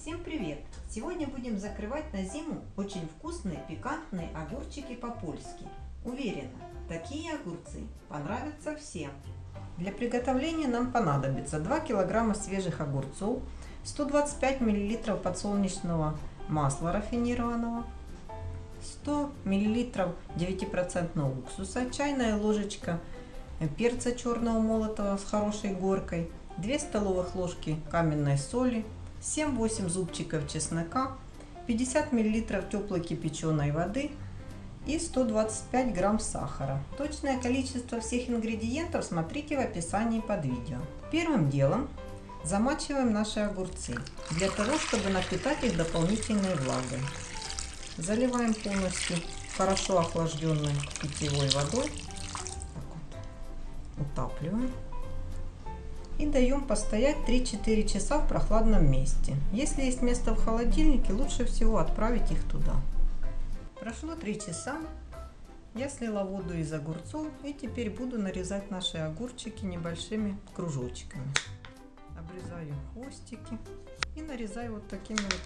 Всем привет! Сегодня будем закрывать на зиму очень вкусные пикантные огурчики по-польски. Уверена, такие огурцы понравятся всем. Для приготовления нам понадобится 2 килограмма свежих огурцов, 125 миллилитров подсолнечного масла рафинированного, 100 миллилитров 9% уксуса, чайная ложечка перца черного молотого с хорошей горкой, 2 столовых ложки каменной соли, 7-8 зубчиков чеснока, 50 мл теплой кипяченой воды и 125 грамм сахара. Точное количество всех ингредиентов смотрите в описании под видео. Первым делом замачиваем наши огурцы, для того, чтобы напитать их дополнительной влагой. Заливаем полностью хорошо охлажденной питьевой водой. Так вот. Утапливаем и даем постоять 3-4 часа в прохладном месте. Если есть место в холодильнике, лучше всего отправить их туда. Прошло 3 часа, я слила воду из огурцов и теперь буду нарезать наши огурчики небольшими кружочками. Обрезаю хвостики и нарезаю вот такими вот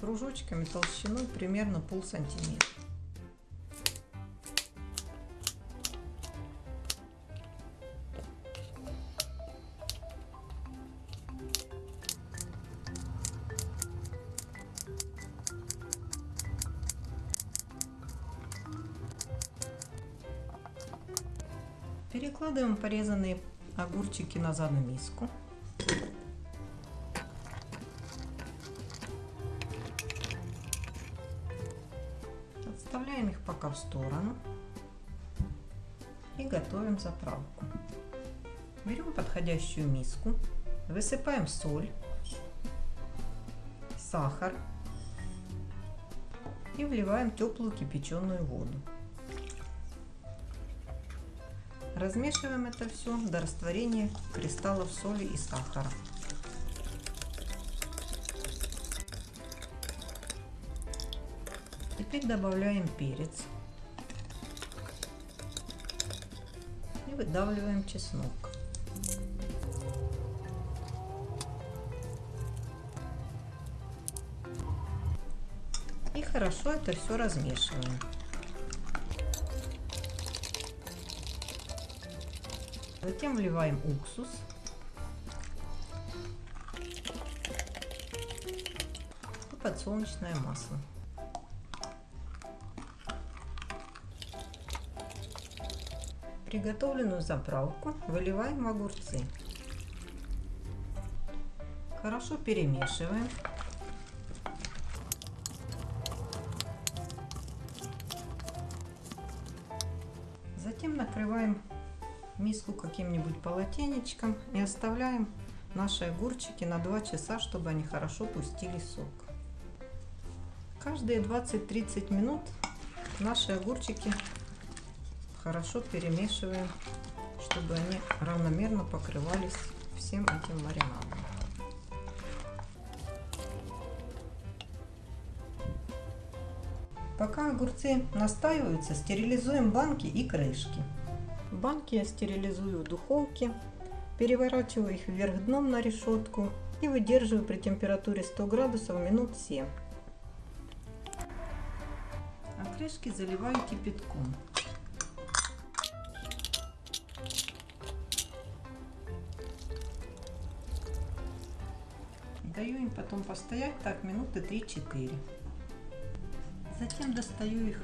кружочками толщиной примерно пол сантиметра. Перекладываем порезанные огурчики назад на миску. Отставляем их пока в сторону и готовим заправку. Берем подходящую миску, высыпаем соль, сахар и вливаем теплую кипяченую воду. Размешиваем это все до растворения кристаллов соли и сахара. Теперь добавляем перец и выдавливаем чеснок. И хорошо это все размешиваем. Затем вливаем уксус. И подсолнечное масло. Приготовленную заправку выливаем в огурцы. Хорошо перемешиваем. Затем накрываем миску каким-нибудь полотенечком и оставляем наши огурчики на 2 часа, чтобы они хорошо пустили сок. Каждые 20-30 минут наши огурчики хорошо перемешиваем, чтобы они равномерно покрывались всем этим маринадом. Пока огурцы настаиваются, стерилизуем банки и крышки. Банки я стерилизую в духовке, переворачиваю их вверх дном на решетку и выдерживаю при температуре 100 градусов минут 7. А крышки заливаю кипятком. Даю им потом постоять так минуты 3-4. Затем достаю их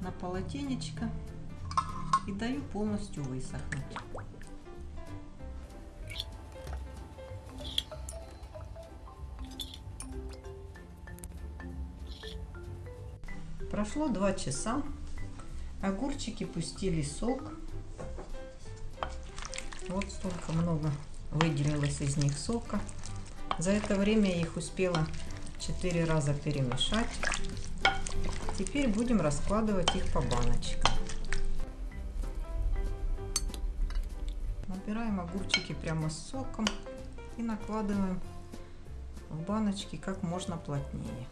на полотенечко и даю полностью высохнуть. Прошло два часа, огурчики пустили сок. Вот столько много выделилось из них сока. За это время я их успела 4 раза перемешать. Теперь будем раскладывать их по баночкам. Набираем огурчики прямо с соком и накладываем в баночки как можно плотнее.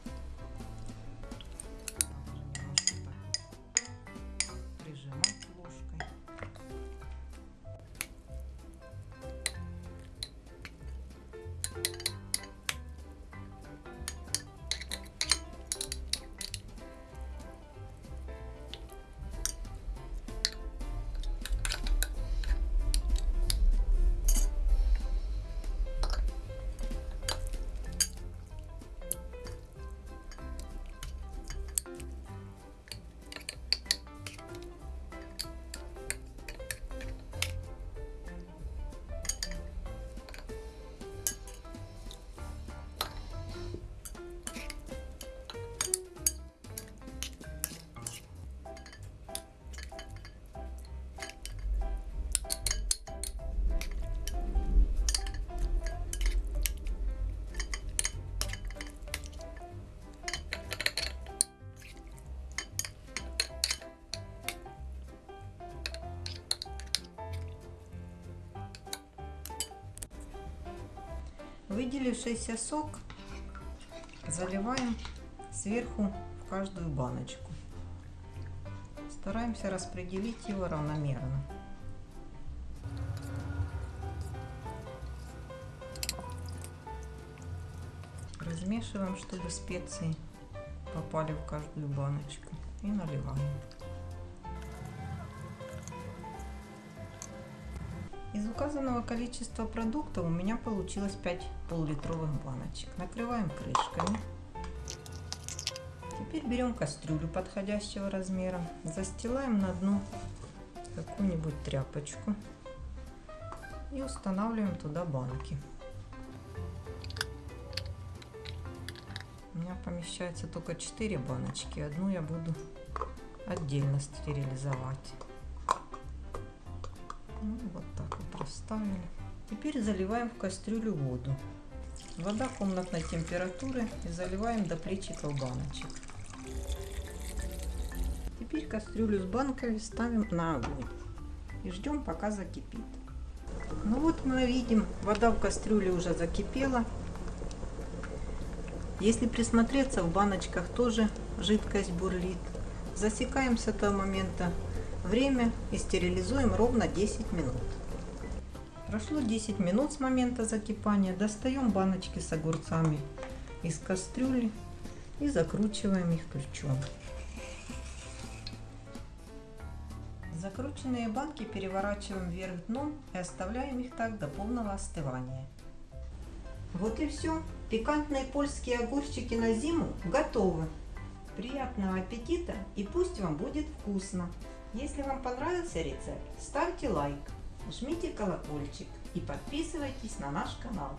Вывалившийся сок заливаем сверху в каждую баночку. Стараемся распределить его равномерно. Размешиваем, чтобы специи попали в каждую баночку. И наливаем. Из указанного количества продуктов у меня получилось 5 пол-литровых баночек. Накрываем крышками. Теперь берем кастрюлю подходящего размера, застилаем на дно какую-нибудь тряпочку и устанавливаем туда банки. У меня помещается только 4 баночки, одну я буду отдельно стерилизовать. Ну, вот так вот расставили. Теперь заливаем в кастрюлю воду. Вода комнатной температуры и заливаем до плечиков баночек. Теперь кастрюлю с банками ставим на огонь и ждем пока закипит. Ну вот мы видим, вода в кастрюле уже закипела. Если присмотреться, в баночках тоже жидкость бурлит. Засекаем с этого момента время и стерилизуем ровно 10 минут. Прошло 10 минут с момента закипания. Достаем баночки с огурцами из кастрюли и закручиваем их ключом. Закрученные банки переворачиваем вверх дном и оставляем их так до полного остывания. Вот и все. Пикантные польские огурчики на зиму готовы. Приятного аппетита и пусть вам будет вкусно! Если вам понравился рецепт, ставьте лайк, жмите колокольчик и подписывайтесь на наш канал.